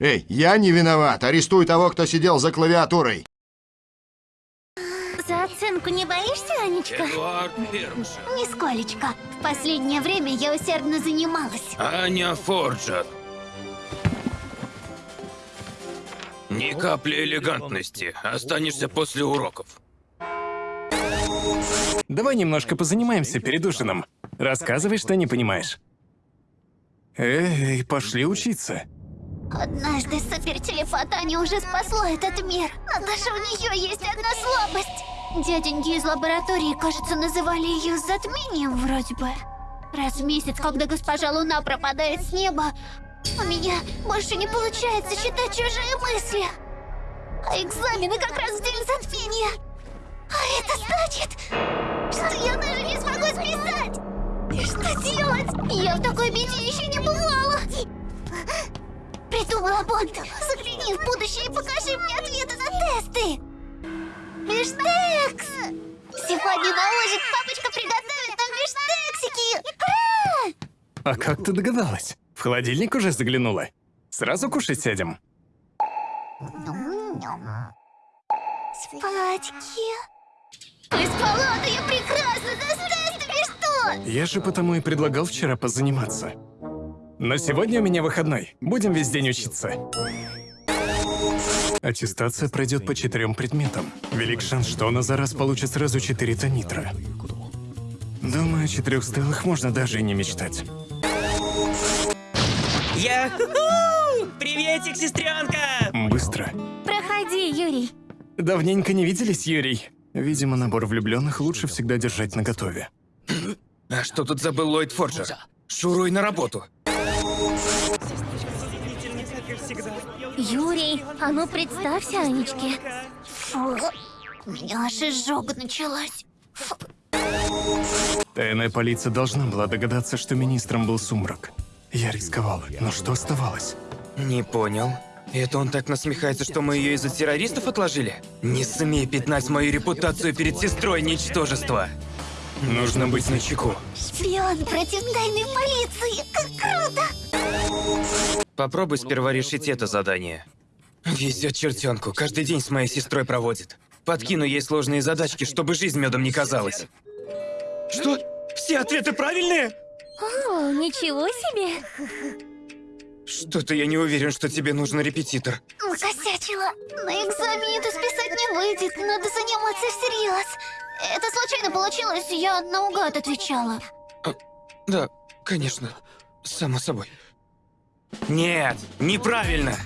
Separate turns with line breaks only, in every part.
Эй, я не виноват. Арестуй того, кто сидел за клавиатурой.
За оценку не боишься, Анечка?
Эдуард Фермшер.
Нисколечко. В последнее время я усердно занималась.
Аня Форджер. Ни капли элегантности. Останешься после уроков.
Давай немножко позанимаемся перед ужином. Рассказывай, что не понимаешь. Эй, пошли учиться.
Однажды супертелепат Аня уже спасло этот мир. Но даже у нее есть одна слабость. Дяденьки из лаборатории, кажется, называли ее затмением вроде бы. Раз в месяц, когда госпожа Луна пропадает с неба, у меня больше не получается считать чужие мысли. А экзамены как раз в день затмения. А это значит, что я даже не смогу списать. И что делать? Я в такой беде еще не бывала. Придумала Бонд. Загляни в будущее и покажи мне ответы на тесты. Бифштекс! Сегодня на ужин папочка приготовит нам бифштексики. Икра!
А как ты догадалась? В холодильник уже заглянула? Сразу кушать сядем?
Спачки. Ты спала, да я прекрасно, с тестами что?
Я же потому и предлагал вчера позаниматься. Но сегодня у меня выходной. Будем весь день учиться. Аттестация пройдет по четырем предметам. Велик шанс, что она за раз получит сразу четыре тонитра. Думаю, о четырех стелах можно даже и не мечтать.
Я... Приветик, сестренка!
Быстро.
Проходи, Юрий.
Давненько не виделись, Юрий. Видимо, набор влюбленных лучше всегда держать наготове.
А что тут забыл Ллойд Форджер? Шуруй на работу.
Юрий, а ну представься Анечке. Фу, у меня аж изжога началась. Фу.
Тайная полиция должна была догадаться, что министром был Сумрак. Я рисковал, но что оставалось?
Не понял. Это он так насмехается, что мы ее из-за террористов отложили? Не смей пятнать мою репутацию перед сестрой, ничтожество. Нужно быть начеку.
Шпион против тайной полиции.
Попробуй сперва решить это задание. Везет чертенку, каждый день с моей сестрой проводит. Подкину ей сложные задачки, чтобы жизнь медом не казалась. Что? Все ответы правильные?
О, ничего себе.
Что-то я не уверен, что тебе нужен репетитор.
Накосячила. На экзамене это списать не выйдет. Надо заниматься всерьез. Это случайно получилось, я наугад отвечала.
Да, конечно. Само собой. Нет, неправильно.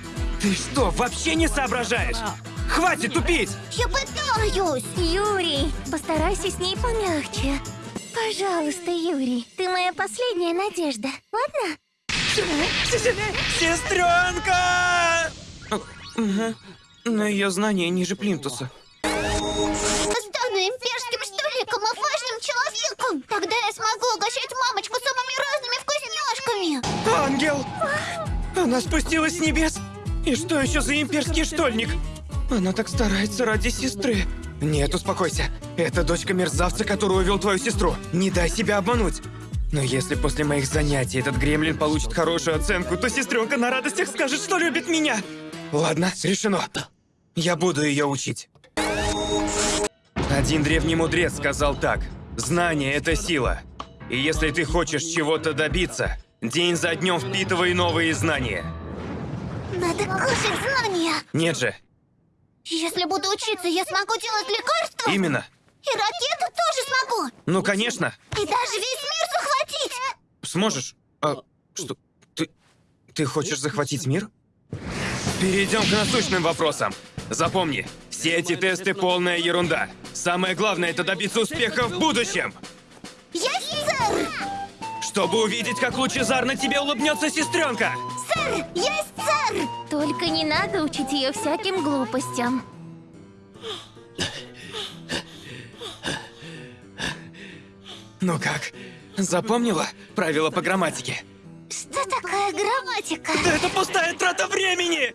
Ты что, вообще не соображаешь? Хватит тупить!
Я пытаюсь. Юрий, постарайся с ней помягче. Пожалуйста, Юрий, ты моя последняя надежда. Ладно?
Сестренка! Но ее знания ниже плинтуса. Ангел! Она спустилась с небес? И что еще за имперский штольник? Она так старается ради сестры. Нет, успокойся. Это дочка мерзавца, который увел твою сестру. Не дай себя обмануть. Но если после моих занятий этот гремлин получит хорошую оценку, то сестренка на радостях скажет, что любит меня. Ладно, решено. Я буду ее учить. Один древний мудрец сказал так. Знание — это сила. И если ты хочешь чего-то добиться, день за днем впитывай новые знания.
Надо кушать знания.
Нет же,
Если буду учиться, я смогу делать лекарства.
именно.
И ракету тоже смогу.
Ну, конечно.
И даже весь мир захватить.
Сможешь? А что? Ты... Ты хочешь захватить мир? Перейдем к насущным вопросам. Запомни, все эти тесты полная ерунда. Самое главное это добиться успеха в будущем. Чтобы увидеть, как лучезарно тебе улыбнется сестренка.
Сэр! Есть, сэр! Только не надо учить ее всяким глупостям.
Ну как? Запомнила правила по грамматике?
Что такое грамматика?
Да это пустая трата времени!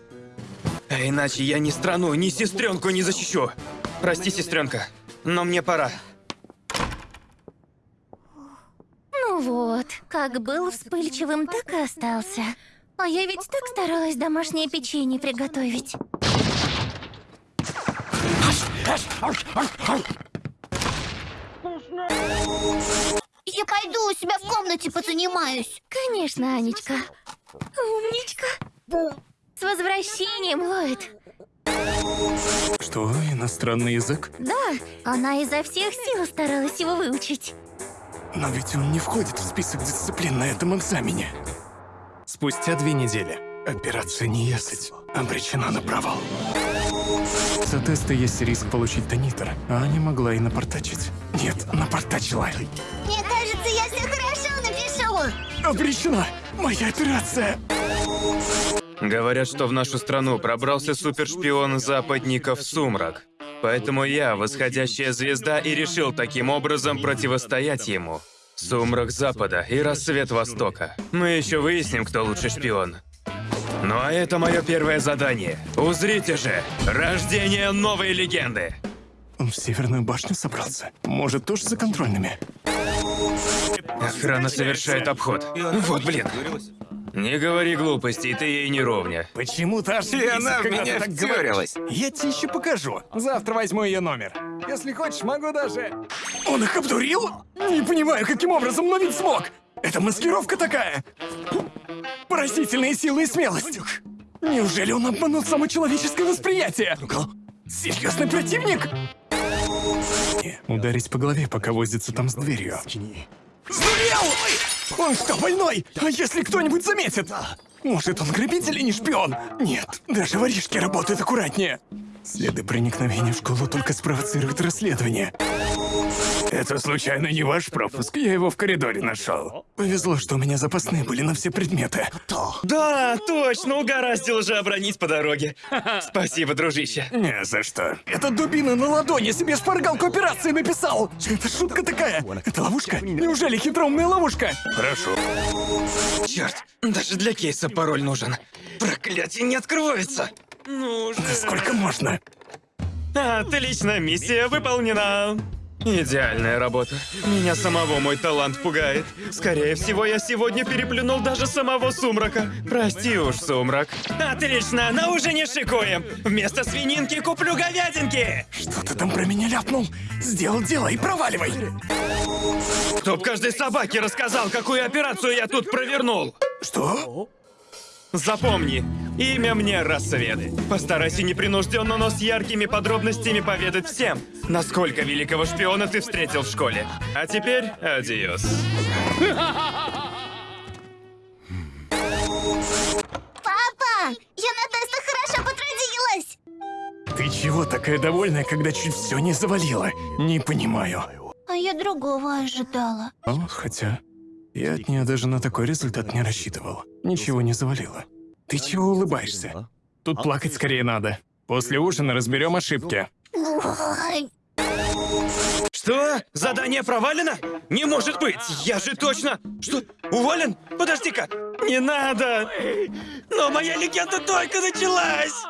А иначе я ни страну, ни сестренку не защищу. Прости, сестренка, но мне пора.
Ну вот, как был вспыльчивым, так и остался. А я ведь так старалась домашнее печенье приготовить. Я пойду у себя в комнате позанимаюсь. Конечно, Анечка. Умничка. С возвращением, Ллойд.
Что, иностранный язык?
Да, она изо всех сил старалась его выучить.
Но ведь он не входит в список дисциплин на этом экзамене. Спустя две недели операция «Неясыть» обречена на провал. За тесты есть риск получить тонитр, а не могла и напортачить. Нет, напортачила.
Мне кажется, я все хорошо напишу.
Обречена! Моя операция!
Говорят, что в нашу страну пробрался супершпион западников Сумрак. Поэтому я, восходящая звезда, и решил таким образом противостоять ему. Сумрак Запада и рассвет Востока. Мы еще выясним, кто лучший шпион. Ну а это мое первое задание. Узрите же! Рождение новой легенды!
Он в Северную башню собрался? Может, тоже за контрольными?
Охрана совершает обход. Вот блин. Не говори глупостей, ты ей не ровня.
Почему-то аж И
она в меня втюрилась.
Я тебе еще покажу. Завтра возьму ее номер. Если хочешь, могу даже... Он их обдурил? Не понимаю, каким образом, но ведь смог. Это маскировка такая. Поразительные силы и смелость. Неужели он обманул само человеческое восприятие? Серьезный противник? Ударить по голове, пока возится там с дверью. Сдурел! Он что, больной? А если кто-нибудь заметит? Может, он грабитель и не шпион? Нет, даже воришки работают аккуратнее. Следы проникновения в школу только спровоцируют расследование. Это случайно не ваш пропуск? Я его в коридоре нашел. Повезло, что у меня запасные были на все предметы.
Да, точно, угораздило же обронить по дороге. Спасибо, дружище.
Не за что. Эта дубина на ладони себе шпаргалку операции написал. Это шутка такая. Это ловушка? Неужели хитроумная ловушка? Хорошо.
Черт, даже для кейса пароль нужен. Проклятие не откроется.
Ну же.
Да сколько можно?
Отлично, миссия выполнена.
Идеальная работа. Меня самого мой талант пугает. Скорее всего, я сегодня переплюнул даже самого Сумрака. Прости уж, Сумрак.
Отлично, на ужине шикуем. Вместо свининки куплю говядинки.
Что ты там про меня ляпнул? Сделал дело и проваливай.
Чтоб каждой собаке рассказал, какую операцию я тут провернул.
Что?
Запомни, имя мне Рассвет. Постарайся непринужденно, но с яркими подробностями поведать всем, насколько великого шпиона ты встретил в школе. А теперь адиос.
Папа, я на тестах хорошо потрудилась.
Ты чего такая довольная, когда чуть все не завалила? Не понимаю.
А я другого ожидала.
О, хотя... Я от нее даже на такой результат не рассчитывал. Ничего не завалило. Ты чего улыбаешься? Тут плакать скорее надо. После ужина разберем ошибки.
Что? Задание провалено? Не может быть! Я же точно... Что? Уволен? Подожди-ка! Не надо! Но моя легенда только началась!